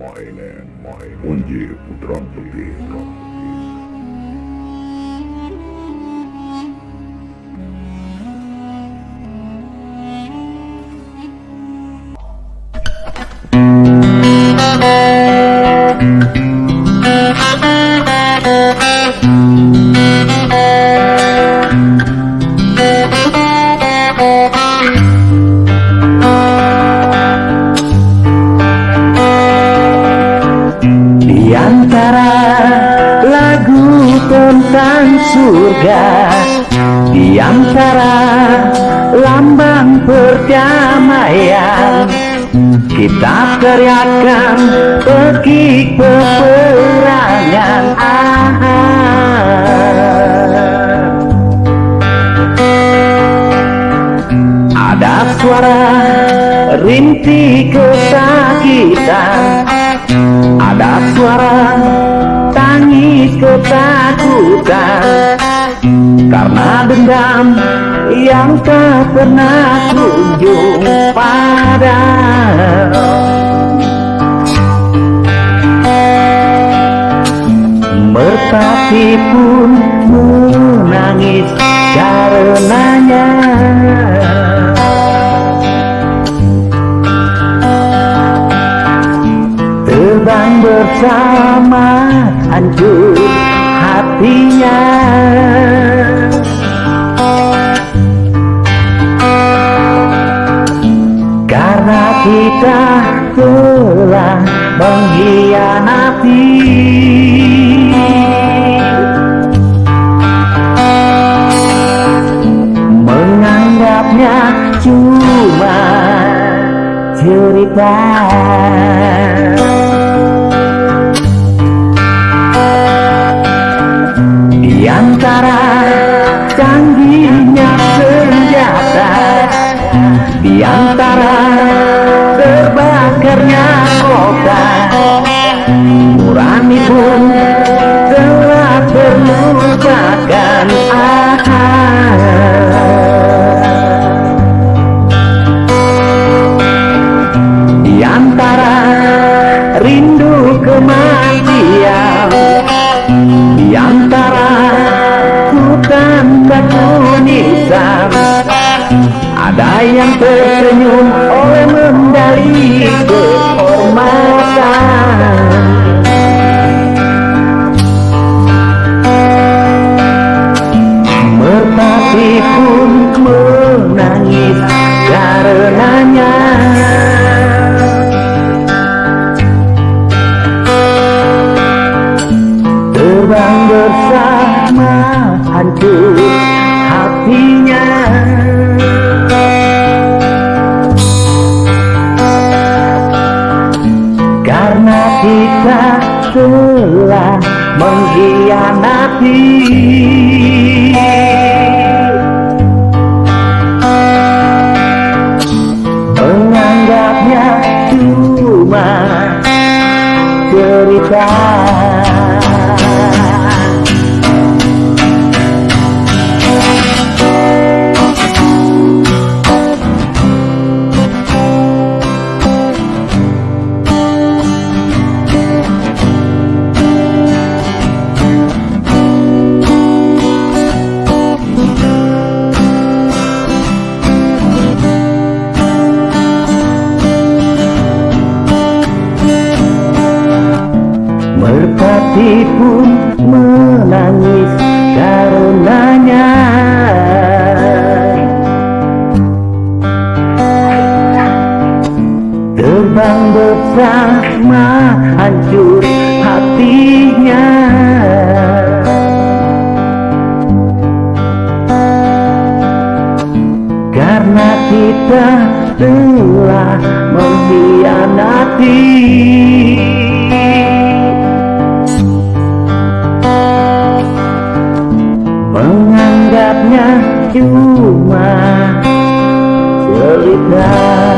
My land my land उनके पुत्रांत के प्रभु surga Di antara lambang perdamaian Kita teriakan pergi peperangan ah. Ada suara rintik kesakitan ada suara tangis ketakutan Karena dendam yang tak pernah kunjung pada Merpati pun menangis karenanya hancur hatinya. Karena kita telah mengkhianati. Menganggapnya cuma cerita Di antara terbakarnya kota. Nurani pun telah terlupakan Di antara yang tersenyum oleh mendali kehormatan Merpati pun menangis karenanya Terbang bersama hancur hatinya kita telah mengkhianati Merpati pun menangis karenanya. Terbang bersama hancur hatinya. Karena kita telah mengkhianati Cuma cerita